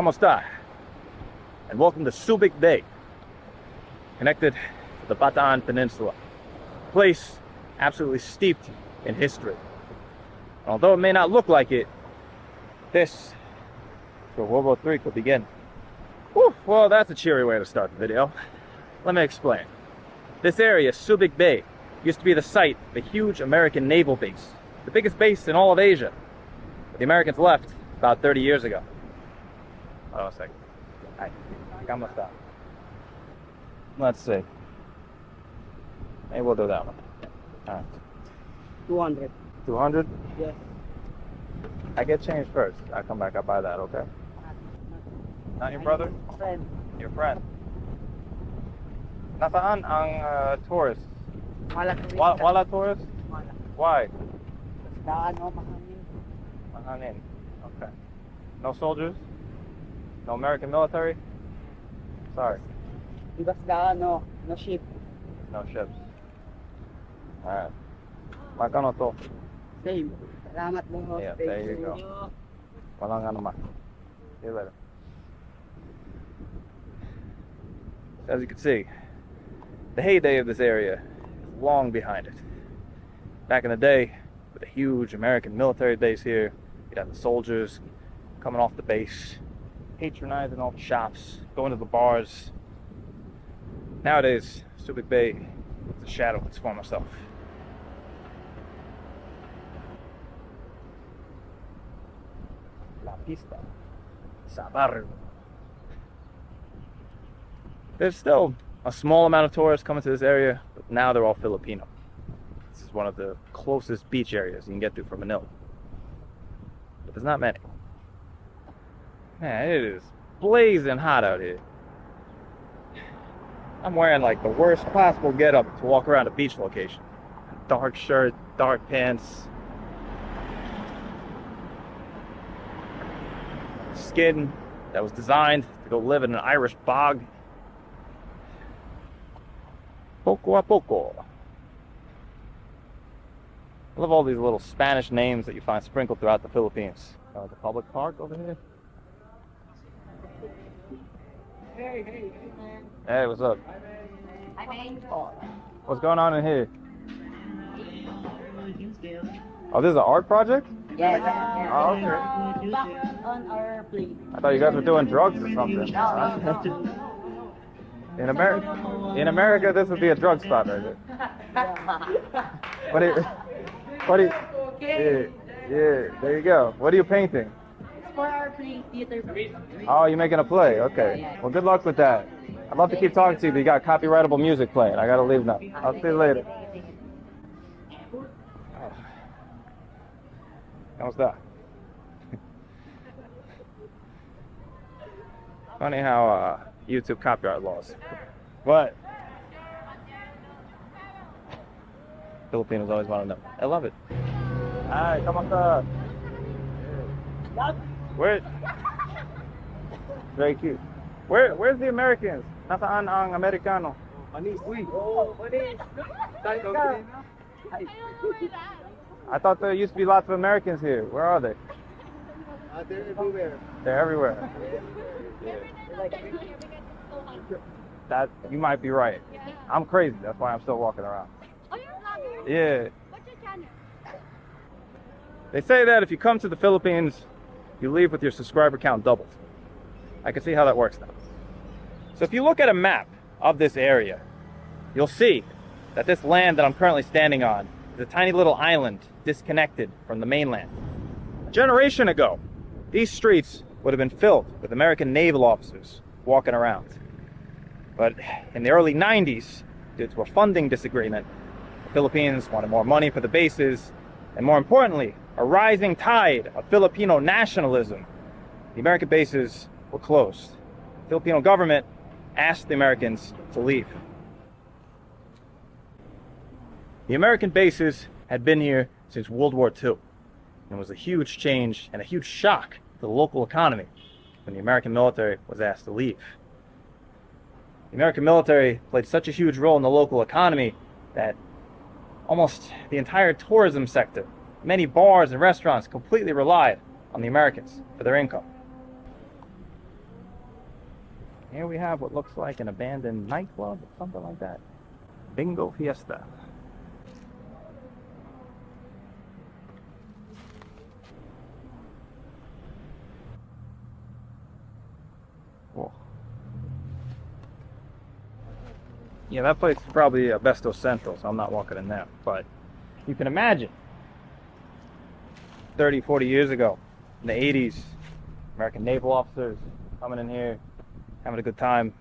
¿Cómo está? And welcome to Subic Bay, connected to the Bataan Peninsula. A place absolutely steeped in history. And although it may not look like it, this is where World War III could begin. Whew, well, that's a cheery way to start the video. Let me explain. This area, Subic Bay, used to be the site of a huge American naval base, the biggest base in all of Asia. But the Americans left about 30 years ago. Hold on a second. Hi. ¿Cómo está? Let's see. Maybe we'll do that one. Alright. 200. 200? Yes. I get change first. I come back, I buy that, okay? Not your brother? Friend. Your friend. Nasaan ang uh, tourist? Wala kami. Wa- wala tourist? Wala. Why? Daan o mahangin. Mahangin. Okay. No soldiers? No American military? Sorry. Ibas daan o. No ship. No ships. Alright. Magkano to? Same. Salamat mo. Yeah, there you go. Walang ano man. See you later. As you can see, the heyday of this area is long behind it. Back in the day, with a huge American military base here, you had the soldiers coming off the base, patronizing all the shops, going to the bars. Nowadays, Subic Bay is a shadow of its former self. La pista. Sabarro. There's still a small amount of tourists coming to this area, but now they're all Filipino. This is one of the closest beach areas you can get to from Manila. But there's not many. Man, it is blazing hot out here. I'm wearing like the worst possible getup to walk around a beach location. Dark shirt, dark pants, skin that was designed to go live in an Irish bog. Poco a poco. I love all these little Spanish names that you find sprinkled throughout the Philippines. Uh, the public park over here. Hey, hey, hey, man. Hey, what's up? Hi, man. What's going on in here? Oh, this is an art project? Yes. Oh, okay. Uh, on our plate. I thought you guys were doing drugs or something. No, no, no. In America, in America, this would be a drug spot right here. What do you, what do you, yeah, yeah, there you go. What are you painting? Theater. Oh, you're making a play. Okay. Well, good luck with that. I'd love to keep talking to you, but you got copyrightable music playing. I gotta leave now. I'll see you later. How's that? Funny how uh, YouTube copyright laws. What? Filipinos always want to know. I love it. Hi, kamusta? Where? Very cute. Where? Where's the Americans? Nasaan ang Amerikano? Mani, uy. Oh, mani. Tayo ka. I thought there used to be lots of Americans here. Where are they? Uh, they're everywhere. They're everywhere. Like, That you might be right. I'm crazy. That's why I'm still walking around. Oh, you're a vlogger? Yeah. What's your channel? They say that if you come to the Philippines, you leave with your subscriber count doubled. I can see how that works now. So if you look at a map of this area, you'll see that this land that I'm currently standing on is a tiny little island disconnected from the mainland. A generation ago, these streets would have been filled with American naval officers walking around. But in the early 90s, due to a funding disagreement, the Philippines wanted more money for the bases, and more importantly, a rising tide of Filipino nationalism. The American bases were closed. The Filipino government asked the Americans to leave. The American bases had been here since World War II, and was a huge change and a huge shock to the local economy when the American military was asked to leave. The American military played such a huge role in the local economy that Almost the entire tourism sector, many bars and restaurants completely relied on the Americans for their income. Here we have what looks like an abandoned nightclub, something like that. Bingo Fiesta. Yeah, that place is probably Besto Central, so I'm not walking in there. But you can imagine 30, 40 years ago, in the 80s, American naval officers coming in here, having a good time,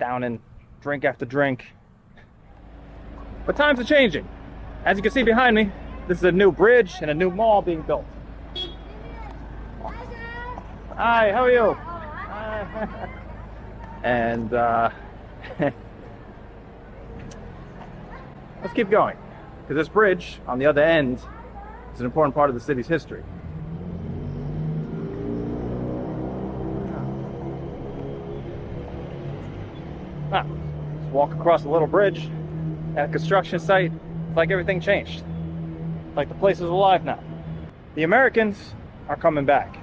downing drink after drink. But times are changing. As you can see behind me, this is a new bridge and a new mall being built. Hi, how are you? Hi. and uh, let's keep going. Because this bridge on the other end is an important part of the city's history. Ah, just walk across a little bridge at a construction site. It's like everything changed. Like the place is alive now. The Americans are coming back.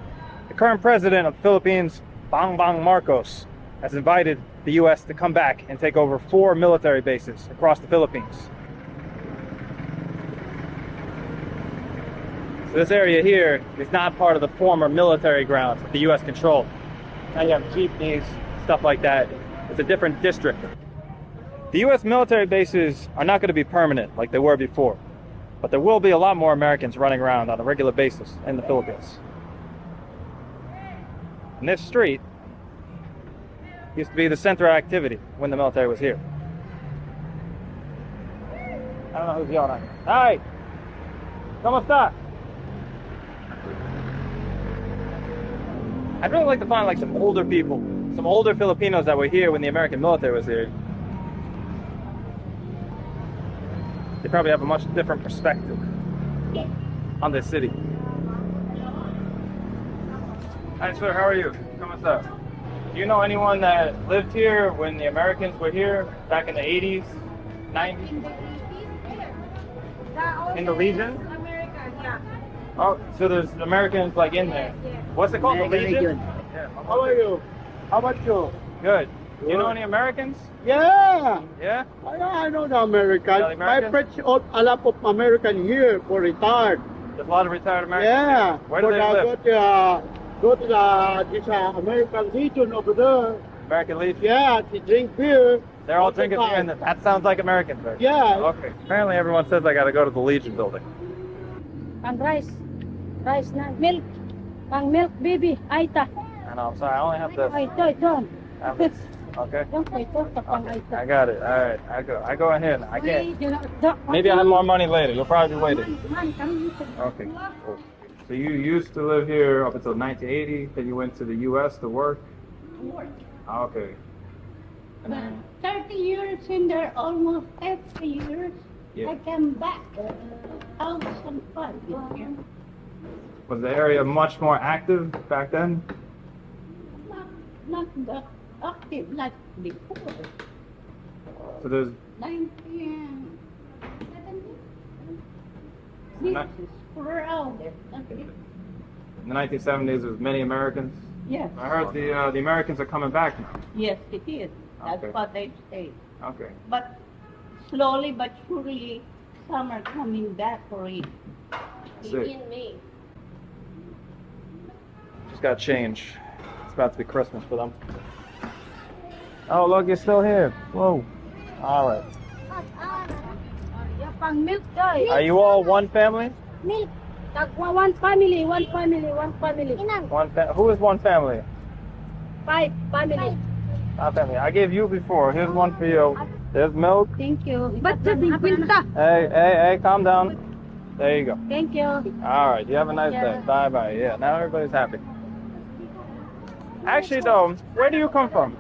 The current president of the Philippines, Bongbong Marcos, has invited the U.S. to come back and take over four military bases across the Philippines. So this area here is not part of the former military grounds the U.S. controlled. Now you have jeepneys, stuff like that. It's a different district. The U.S. military bases are not going to be permanent like they were before, but there will be a lot more Americans running around on a regular basis in the Philippines. And this street used to be the center of activity when the military was here. I don't know who's yelling at me. Hi! ¿Cómo está? I'd really like to find like some older people, some older Filipinos that were here when the American military was here. They probably have a much different perspective on this city. Hi sir, how are you? ¿Cómo está? Do you know anyone that lived here when the Americans were here back in the 80s, 90s? In the Legion? America, yeah. Oh, so there's Americans like in there. What's it called? The Legion? Yeah. How are you? How about you? Good. Do you know any Americans? Yeah, Yeah? I, I know the American. Yeah, the My American? friends, a lot of American here for retired. There's a lot of retired Americans. Yeah, here. Where do for they the- live? Go to, uh, go to the this uh, American Legion over there. American Legion? Yeah, to drink beer. They're all all drinking beer, time. and that sounds like Americans. Right? Yeah. Okay. Apparently, everyone says I got to go to the Legion building. Pang rice. Rice na. Milk. Pang milk, baby. Aeta. I know. I'm sorry. I only have this. Ay, ito, ito. This. Okay. Yung ito, ito pang Okay. I got it. All right. I go. I go ahead. I can't. Uy, yun, ito. Maybe I'll have more money later. You'll probably be waiting. Man, come dito. Okay. Cool. So you used to live here up until 1980. Then you went to the U.S. to work. Ah, Okay. Then, 30 years in there, almost 30 years. Yeah. I came back 2005 this year. was the area much more active back then? Not, not that active like before. So there's 1970. This is crowded. in the 1970s there was many Americans. Yes, I heard the uh, the Americans are coming back now. yes, it is. That's Okay. what they say. Okay. But slowly but surely, some are coming back for it. See. In me. Just got change. It's about to be Christmas for them. Oh look, you're still here. Whoa. All right. Yeah, pang milk, guys. Are you all one family? Milk. Uh, one family, one family, one family. One fa- Who is one family? Five family. Not family. I gave you before. Here's one for you. There's milk. Thank you. Ba't sa kwinta? Hey, hey, hey, calm down. There you go. Thank you. All right. You have a nice day. Bye bye. Yeah. Now everybody's happy. Actually, though, where do you come from?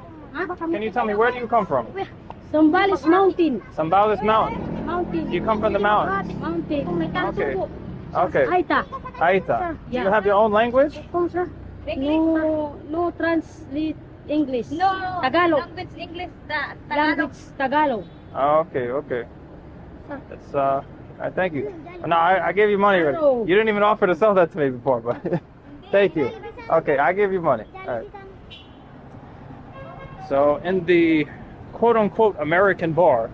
Can you tell me where do you come from? Zambales Mountain. Sambales Mountain. Mountain. You come from the mountains. Mountain. Okay. Okay. Aeta. Aeta. Do you have your own language? No, no translate English. No. no. Tagalog. Language English. Ta Language Tagalog. Oh, okay, okay. That's uh, I thank you. No, I, I gave you money already. You didn't even offer to sell that to me before, but thank you. Okay, I give you money. All right. So, in the quote unquote American bar,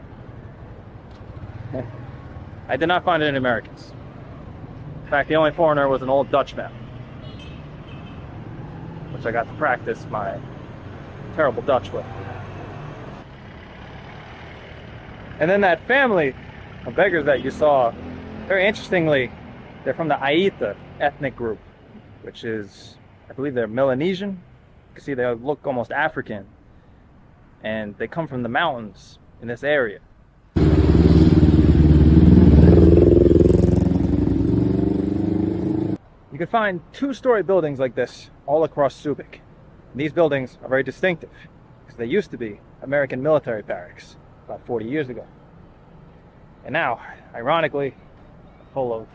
I did not find any Americans. In fact, the only foreigner was an old Dutchman, which I got to practice my terrible Dutch with. And then that family of beggars that you saw, very interestingly, they're from the Aeta ethnic group, which is, I believe they're Melanesian. You can see they look almost African. And they come from the mountains in this area. You can find two-story buildings like this all across Subic. And these buildings are very distinctive because they used to be American military barracks about 40 years ago. And now, ironically, full of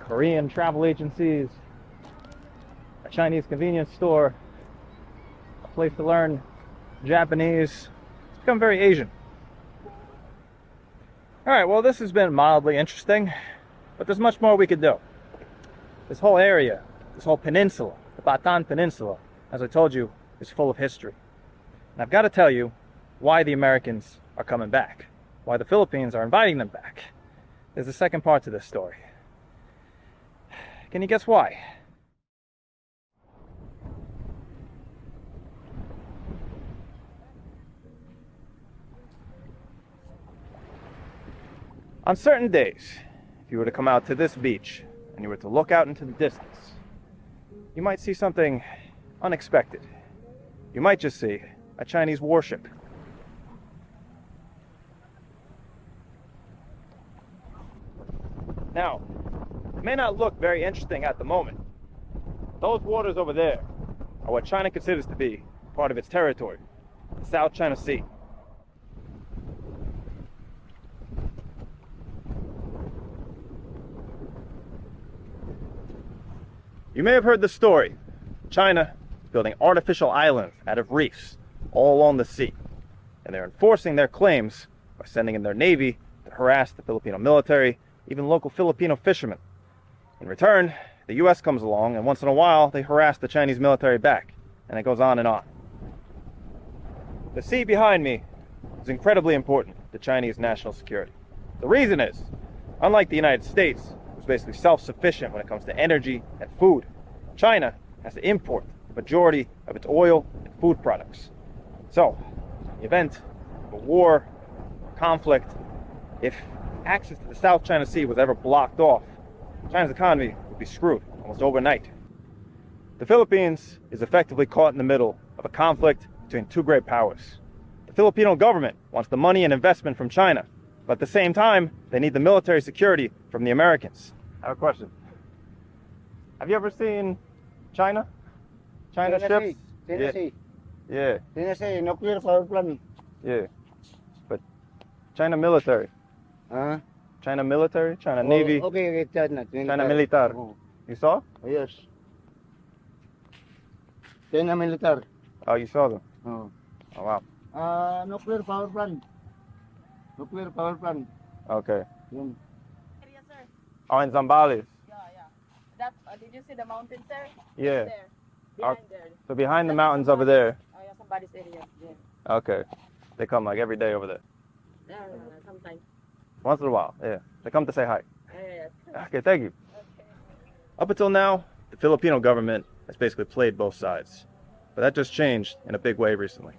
Korean travel agencies, a Chinese convenience store, a place to learn Japanese. It's become very Asian. Alright, well, this has been mildly interesting, but there's much more we could do. This whole area, this whole peninsula, the Bataan Peninsula, as I told you, is full of history. And I've got to tell you why the Americans are coming back, why the Philippines are inviting them back. There's a second part to this story. Can you guess why? On certain days, if you were to come out to this beach and you were to look out into the distance, you might see something unexpected. You might just see a Chinese warship. Now, it may not look very interesting at the moment. Those waters over there are what China considers to be part of its territory, the South China Sea. You may have heard the story. China building artificial islands out of reefs all along the sea. And they're enforcing their claims by sending in their navy to harass the Filipino military, even local Filipino fishermen. In return, the US comes along and once in a while they harass the Chinese military back. And it goes on and on. The sea behind me is incredibly important to Chinese national security. The reason is, unlike the United States, who's basically self-sufficient when it comes to energy and food, China has to import majority of its oil and food products. So, in the event of a war, conflict, if access to the South China Sea was ever blocked off, China's economy would be screwed almost overnight. The Philippines is effectively caught in the middle of a conflict between two great powers. The Filipino government wants the money and investment from China, but at the same time, they need the military security from the Americans. I have a question. Have you ever seen China? China ships? Yeah. Tennessee. Yeah, Tennessee, nuclear power plant. yeah. But China military. Huh? China military? China Oh, Navy? Okay, okay, China. China militar. Oh, You saw? yes. China military. Oh, you saw them. Oh. Oh, wow. Ah, nuclear power plant. Nuclear power plant. Okay. Yun. Area, sir. Oh, in Zambales. Yeah, yeah. That, uh, did you see the mountain, sir? Yeah. There. Behind there. So behind the mountains over there. Oh, yeah, somebody's area. Yeah. Okay. They come like every day over there. Sometimes. Once in a while. Yeah. They come to say hi. Yeah, yeah. Okay, thank you. Up until now, the Filipino government has basically played both sides. But that just changed in a big way recently.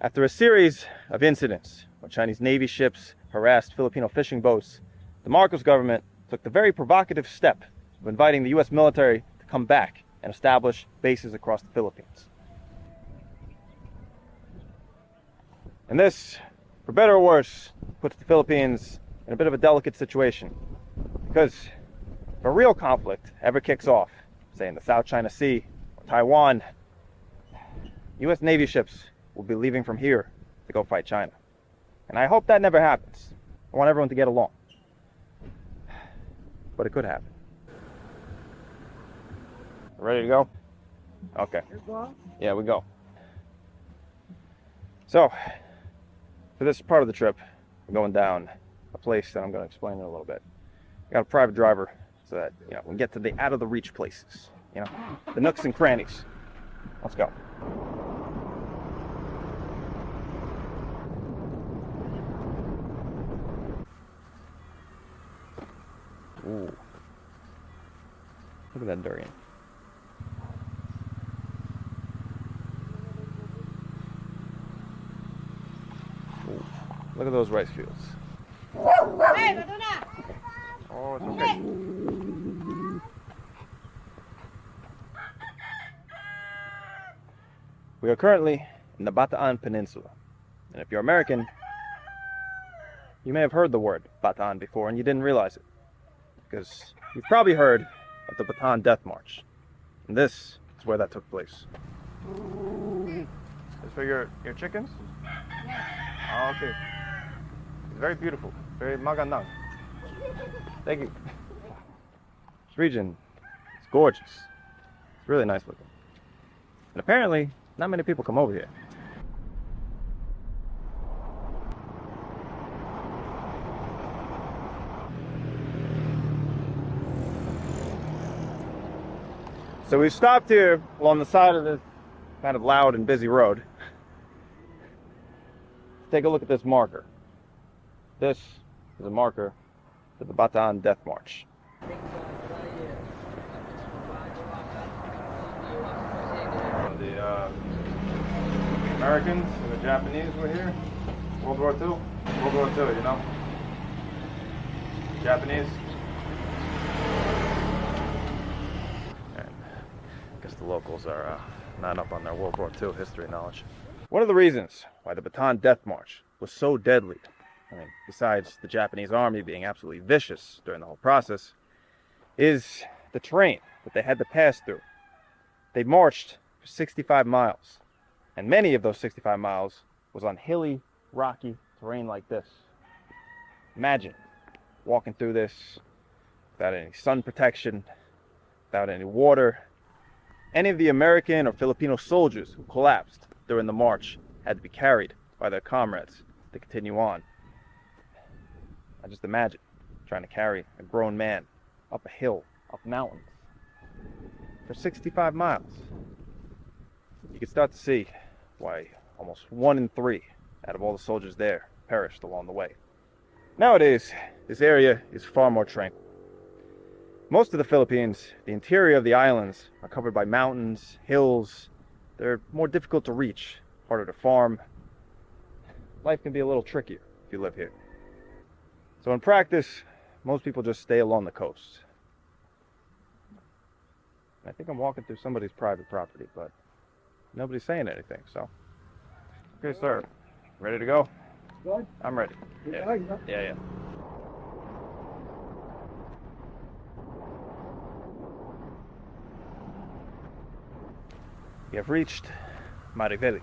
After a series of incidents where Chinese Navy ships harassed Filipino fishing boats, the Marcos government took the very provocative step of inviting the US military to come back and establish bases across the Philippines. And this, for better or worse, puts the Philippines in a bit of a delicate situation. Because if a real conflict ever kicks off, say in the South China Sea or Taiwan, US Navy ships will be leaving from here to go fight China. And I hope that never happens. I want everyone to get along. But it could happen. Ready to go? Okay. Yeah, we go. So, for this part of the trip, we're going down a place that I'm going to explain in a little bit. I got a private driver so that, you know, we get to the out of the reach places, you know, the nooks and crannies. Let's go. Ooh. Look at that durian. Look at those rice fields. Oh, it's okay. We are currently in the Bataan Peninsula. And if you're American, you may have heard the word Bataan before and you didn't realize it. Because you've probably heard of the Bataan Death March. And this is where that took place. Is for your, your chickens? Oh, okay. Very beautiful. Very magandang. Thank you. This region is gorgeous. It's really nice looking. And apparently, not many people come over here. So we stopped here along the side of this kind of loud and busy road. Take a look at this marker. This is a marker for the Bataan Death March. The uh, Americans and the Japanese were here. World War II. World War II, you know. Japanese. And I guess the locals are uh, not up on their World War II history knowledge. One of the reasons why the Bataan Death March was so deadly, I mean, besides the Japanese army being absolutely vicious during the whole process, is the terrain that they had to pass through. They marched for 65 miles, and many of those 65 miles was on hilly, rocky terrain like this. Imagine walking through this without any sun protection, without any water. Any of the American or Filipino soldiers who collapsed during the march had to be carried by their comrades to continue on. I just imagine trying to carry a grown man up a hill, up mountains, for 65 miles. You can start to see why almost one in three out of all the soldiers there perished along the way. Nowadays, this area is far more tranquil. Most of the Philippines, the interior of the islands, are covered by mountains, hills. They're more difficult to reach, harder to farm. Life can be a little trickier if you live here. So in practice, most people just stay along the coast. I think I'm walking through somebody's private property, but nobody's saying anything, so. Okay, sir. Ready to go? Good. I'm ready. Yeah, yeah, yeah. We have reached Mariveles,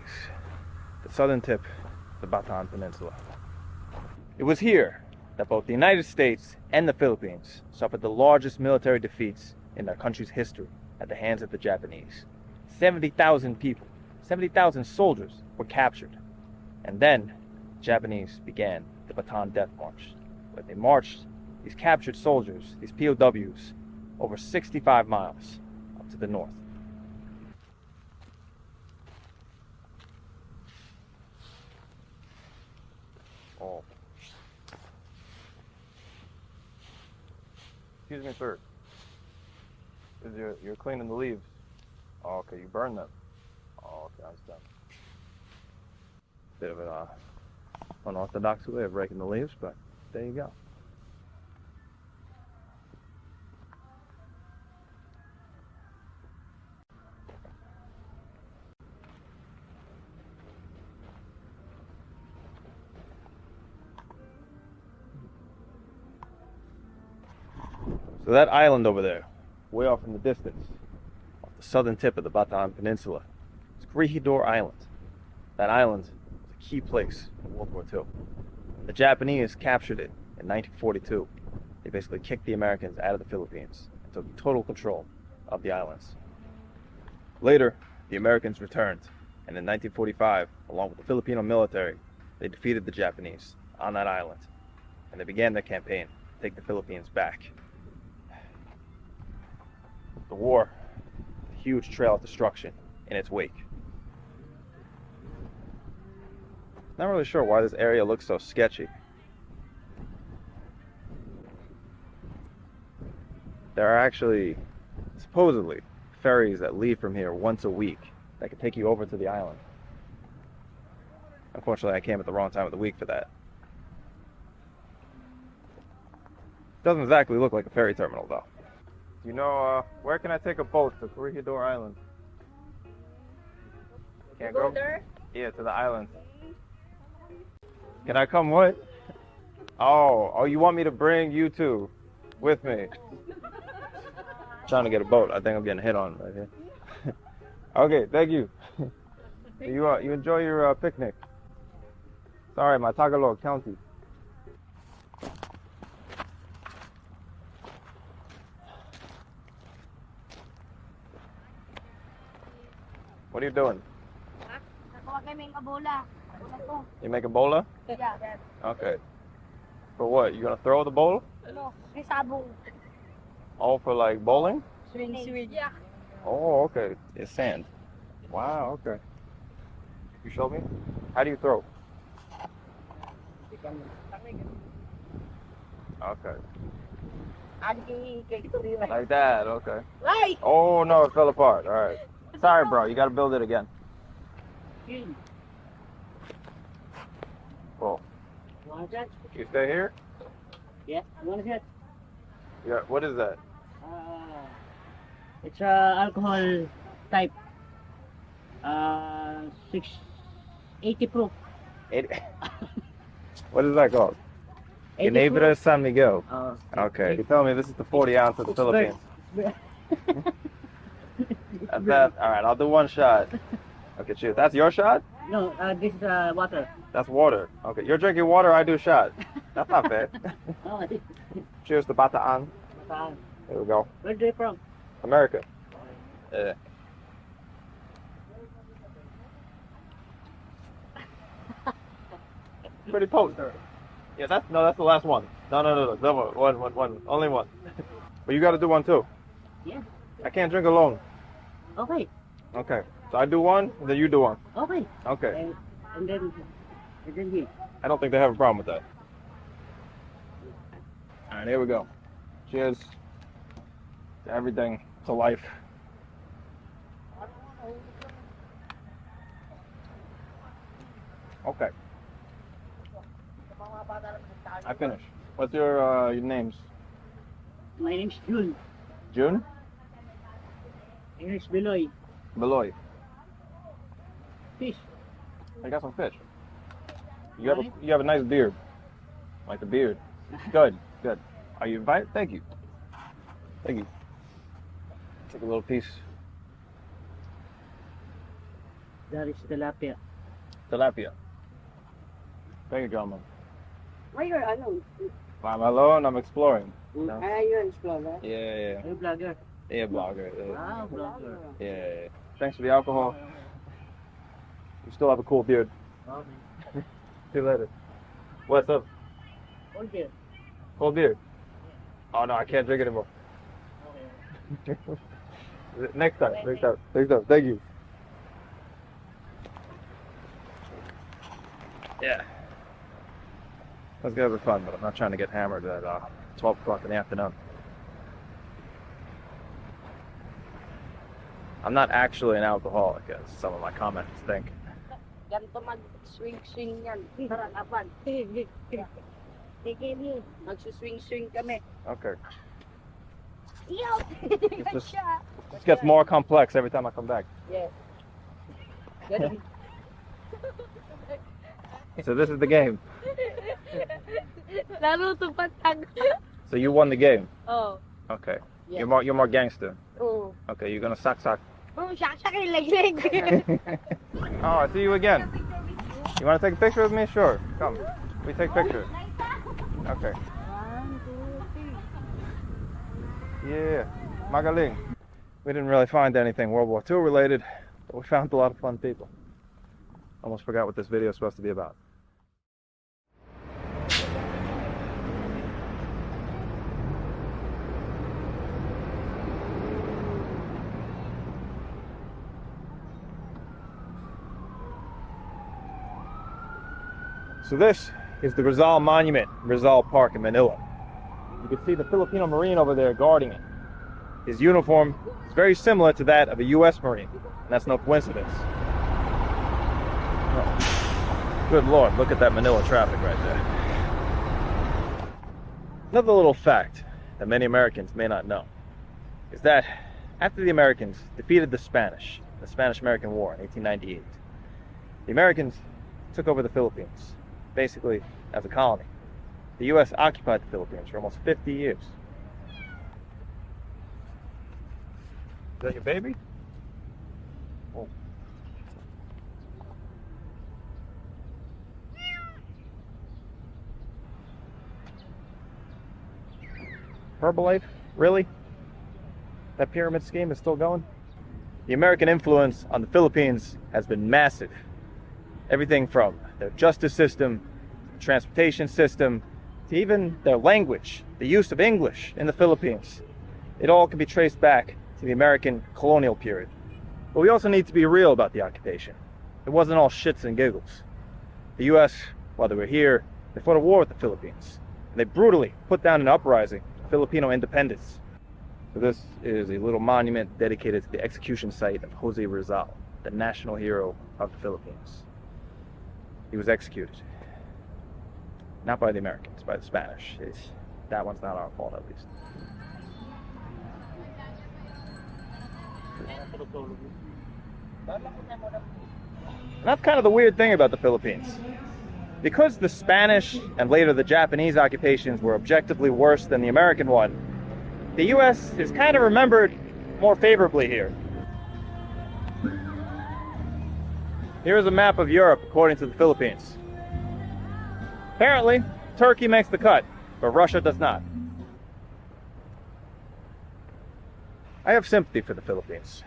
the southern tip of the Bataan Peninsula. It was here that both the United States and the Philippines suffered the largest military defeats in their country's history at the hands of the Japanese. 70,000 people, 70,000 soldiers were captured. And then the Japanese began the Bataan Death March, where they marched these captured soldiers, these POWs, over 65 miles up to the north. Oh. Excuse me, sir. You're, you're cleaning the leaves. Oh, okay, you burn them. Oh, okay, I understand. Bit of an uh, unorthodox way of raking the leaves, but there you go. So that island over there, way off in the distance, off the southern tip of the Bataan Peninsula, is Corregidor Island. That island was a key place in World War II. The Japanese captured it in 1942. They basically kicked the Americans out of the Philippines and took total control of the islands. Later, the Americans returned, and in 1945, along with the Filipino military, they defeated the Japanese on that island, and they began their campaign to take the Philippines back. The war, a huge trail of destruction in its wake. Not really sure why this area looks so sketchy. there are actually supposedly ferries that leave from here once a week that could take you over to the island. Unfortunately, I came at the wrong time of the week for that. Doesn't exactly look like a ferry terminal, though. You know, uh, where can I take a boat to Corregidor Island? Can't go there? Yeah, to the island. Can I come what? Oh, oh, you want me to bring you two with me? Trying to get a boat. I think I'm getting hit on right here. okay, thank you. you uh, you enjoy your uh, picnic. Sorry, my Tagalog County. What are you doing? Nakuha kami ng kabola. Kabola ko. You make a bola? Yeah. Okay. For what? You gonna throw the bowl? Ano? May sabong. All for like bowling? Swing, swing. Yeah. Oh, okay. It's sand. Wow, okay. You show me? How do you throw? Okay. Like that, okay. Right. Oh no, it fell apart. Alright. Sorry bro, you gotta build it again. Cool. You stay here? Yeah, want that? Yeah, what is that? Uh, it's a alcohol type. Uh, six eighty proof. It, what is that called? 80 San Miguel. Uh, Okay. You tell me this is the 40 ounce of the Philippines. That's that. Alright, I'll do one shot. Okay, cheers. That's your shot? no, uh, this is uh, water. That's water. Okay, you're drinking water, I do shot. That's not fair. Oh, Cheers to Bataan. uh, There we go. where are they from? America. Yeah. Pretty potent. Yeah, that's no, that's the last one. No, no, no, no, no one, one, one, only one. But you got to do one too. Yeah. I can't drink alone. Okay, Okay, so I do one, and then you do one. okay. Okay. And, and then, and then here. I don't think they have a problem with that. All right, here we go. Cheers to everything, to life. Okay, I finished. What's your uh, your names? My name's June. June English Beloy. Beloy. Fish. I got some fish. You have a, you have a nice beard. Like a beard. Good, good. Are you invited? Thank you. Thank you. Take a little piece. That is tilapia. Tilapia. Thank you, gentlemen. Why you're ano? I'm alone. I'm exploring. No. Ah, yun, explorer. Yeah, yeah, Are you vlogger? Yeah. Blogger. Yeah, yeah. Thanks for the alcohol. You still have a cool beard. See you later. What's up? Hold there. Cold beard. Oh no, I can't drink anymore. Next time. Next time. Next time. Thank you. Yeah. Those guys are fun, but I'm not trying to get hammered at uh, 12 o'clock in the afternoon. I'm not actually an alcoholic, as some of my comments think. Ganito mag-swing-swing yan. Tara. Sige, me. Magsuswing-swing kami. Okay. Yo! It's just, it gets more complex every time I come back. Yes. Ganun. So this is the game. Laro to patag. So you won the game. Oh. Okay. Yeah. You're more you're more gangster. Oo. Okay, you're gonna suck suck. Oh, I see you again. You wanna take a picture with me? Sure. Come. We take pictures. Okay. Yeah. Magaling. We didn't really find anything World War II related, but we found a lot of fun people. Almost forgot what this video is supposed to be about. So this is the Rizal Monument, Rizal Park in Manila. You can see the Filipino Marine over there guarding it. his uniform is very similar to that of a U.S. Marine, and that's no coincidence. Oh, good lord, look at that Manila traffic right there. Another little fact that many Americans may not know is that after the Americans defeated the Spanish, the Spanish American War in 1898, the Americans took over the Philippines, basically as a colony. The U.S. occupied the Philippines for almost 50 years. Is that your baby? Oh. Herbalife? Really? That pyramid scheme is still going? The American influence on the Philippines has been massive. Everything from their justice system, transportation system, to even their language, the use of English in the Philippines. It all can be traced back to the American colonial period. But we also need to be real about the occupation. It wasn't all shits and giggles. The US, while they were here, they fought a war with the Philippines. And they brutally put down an uprising, Filipino independence. So this is a little monument dedicated to the execution site of Jose Rizal, the national hero of the Philippines. He was executed. Not by the Americans, by the Spanish. It's, that one's not our fault, at least. And that's kind of the weird thing about the Philippines. Because the Spanish and later the Japanese occupations were objectively worse than the American one, the US is kind of remembered more favorably here. Here's a map of Europe according to the Philippines. Apparently, Turkey makes the cut, but Russia does not. I have sympathy for the Philippines.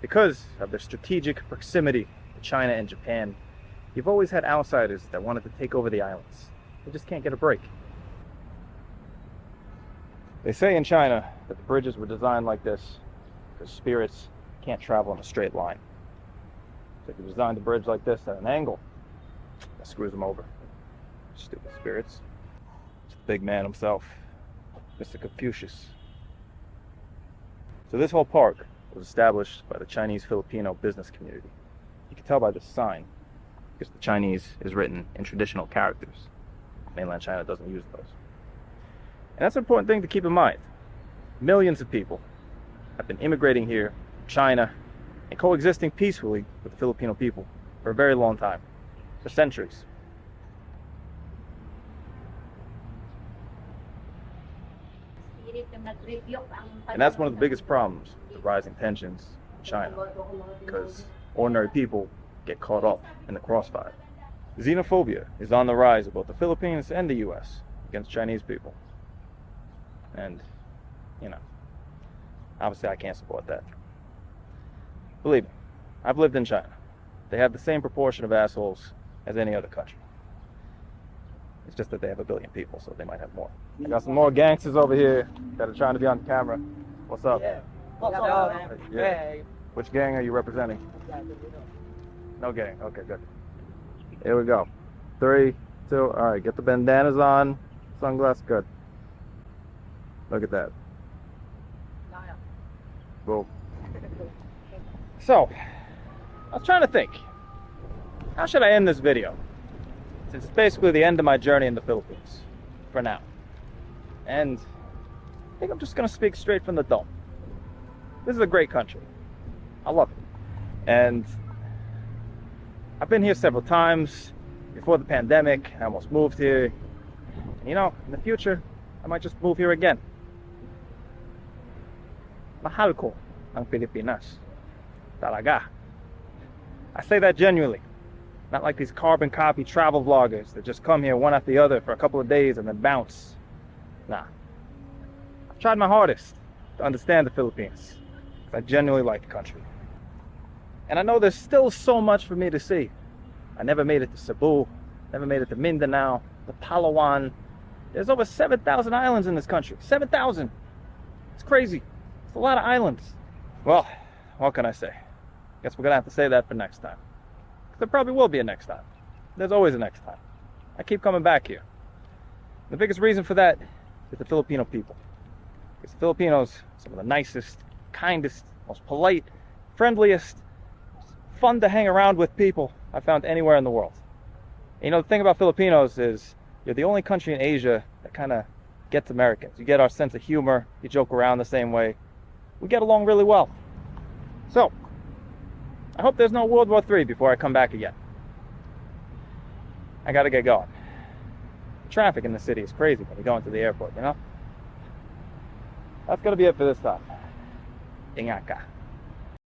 Because of their strategic proximity to China and Japan, you've always had outsiders that wanted to take over the islands. They just can't get a break. They say in China that the bridges were designed like this because spirits can't travel in a straight line. So if you design the bridge like this at an angle, that screws them over. Stupid spirits. It's the big man himself, Mr. Confucius. So this whole park was established by the Chinese Filipino business community. You can tell by this sign, because the Chinese is written in traditional characters. Mainland China doesn't use those. And that's an important thing to keep in mind. Millions of people have been immigrating here from China and coexisting peacefully with the Filipino people for a very long time, for centuries. And that's one of the biggest problems the rising tensions in China, because ordinary people get caught up in the crossfire. Xenophobia is on the rise in both the Philippines and the US against Chinese people. And, you know, obviously I can't support that. Believe me, I've lived in China. They have the same proportion of assholes as any other country. It's just that they have a billion people, so they might have more. I got some more gangsters over here that are trying to be on camera. What's up? Yeah. Yeah. Which gang are you representing? No gang. Okay, good. Here we go. Three, two, all right, get the bandanas on. Sunglasses, good. Look at that. Boom. So, I was trying to think. How should I end this video? Since it's basically the end of my journey in the Philippines. For now. And I think I'm just gonna speak straight from the dome. This is a great country. I love it. And I've been here several times. Before the pandemic, I almost moved here. And, you know, in the future, I might just move here again. Mahal ko ang Pilipinas. Talaga. I say that genuinely. Not like these carbon copy travel vloggers that just come here one after the other for a couple of days and then bounce. Nah. I've tried my hardest to understand the Philippines. I genuinely like the country. And I know there's still so much for me to see. I never made it to Cebu, never made it to Mindanao, the Palawan. There's over 7,000 islands in this country. 7,000! It's crazy. It's a lot of islands. Well, what can I say? Guess we're gonna have to say that for next time. There probably will be a next time. There's always a next time. I keep coming back here. The biggest reason for that is the Filipino people. Because the Filipinos, some of the nicest, kindest, most polite, friendliest, fun to hang around with people I've found anywhere in the world. And you know, the thing about Filipinos is you're the only country in Asia that kind of gets Americans. You get our sense of humor, you joke around the same way. We get along really well. So, I hope there's no World War III before I come back again. I gotta get going. Traffic in the city is crazy when you go into the airport, you know? That's gonna be it for this time. Ingat ka.